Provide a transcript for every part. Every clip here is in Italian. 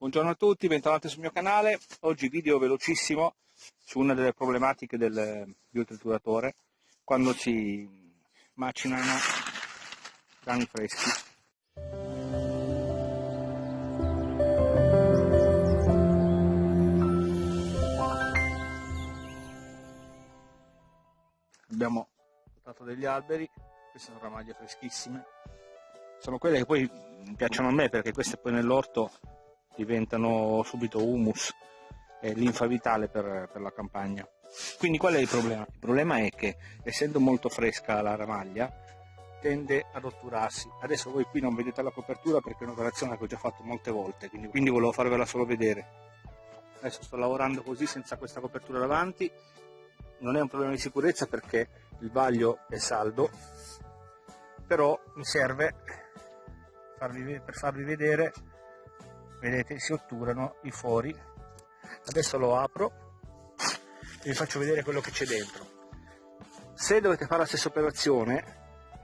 Buongiorno a tutti, bentornati sul mio canale. Oggi video velocissimo su una delle problematiche del biotrituratore quando si macinano grani freschi. Abbiamo portato degli alberi, queste sono ramaglie freschissime, sono quelle che poi piacciono a me perché queste poi nell'orto diventano subito humus e linfa vitale per, per la campagna. Quindi qual è il problema? Il problema è che essendo molto fresca la ramaglia tende ad otturarsi. Adesso voi qui non vedete la copertura perché è un'operazione che ho già fatto molte volte, quindi, quindi volevo farvela solo vedere. Adesso sto lavorando così senza questa copertura davanti, non è un problema di sicurezza perché il vaglio è saldo, però mi serve farvi, per farvi vedere vedete si otturano i fori. Adesso lo apro e vi faccio vedere quello che c'è dentro. Se dovete fare la stessa operazione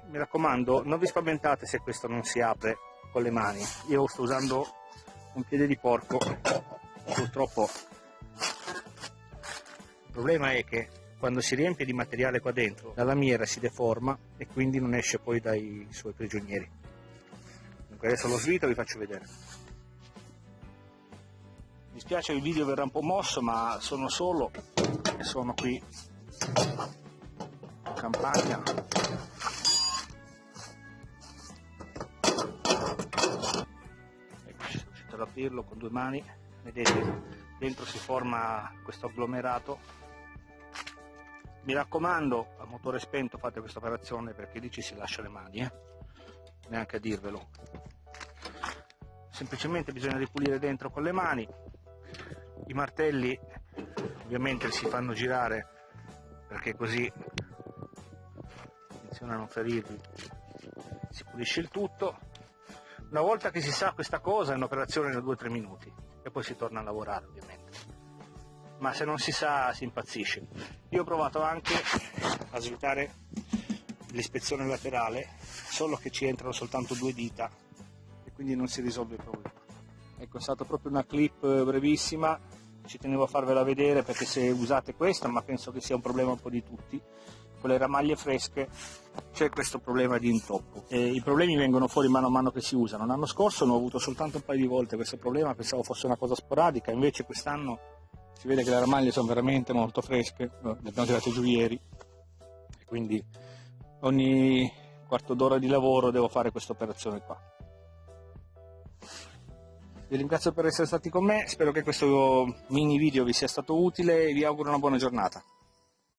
mi raccomando non vi spaventate se questo non si apre con le mani. Io sto usando un piede di porco purtroppo. Il problema è che quando si riempie di materiale qua dentro la lamiera si deforma e quindi non esce poi dai suoi prigionieri. Dunque adesso lo svito e vi faccio vedere mi spiace il video verrà un po' mosso ma sono solo e sono qui. In campagna. Ecco sono riuscito ad aprirlo con due mani. Vedete dentro si forma questo agglomerato. Mi raccomando a motore spento fate questa operazione perché lì ci si lascia le mani eh? neanche a dirvelo. Semplicemente bisogna ripulire dentro con le mani martelli ovviamente si fanno girare perché così attenzione ferirvi si pulisce il tutto. Una volta che si sa questa cosa è un'operazione da 2-3 minuti e poi si torna a lavorare ovviamente. Ma se non si sa si impazzisce. Io ho provato anche a svitare l'ispezione laterale solo che ci entrano soltanto due dita e quindi non si risolve il problema. Ecco è stata proprio una clip brevissima ci tenevo a farvela vedere perché se usate questa ma penso che sia un problema un po' di tutti con le ramaglie fresche c'è questo problema di intoppo. E i problemi vengono fuori mano a mano che si usano. L'anno scorso ne ho avuto soltanto un paio di volte questo problema pensavo fosse una cosa sporadica invece quest'anno si vede che le ramaglie sono veramente molto fresche le abbiamo tirate giù ieri. Quindi ogni quarto d'ora di lavoro devo fare questa operazione qua vi ringrazio per essere stati con me, spero che questo mini video vi sia stato utile e vi auguro una buona giornata.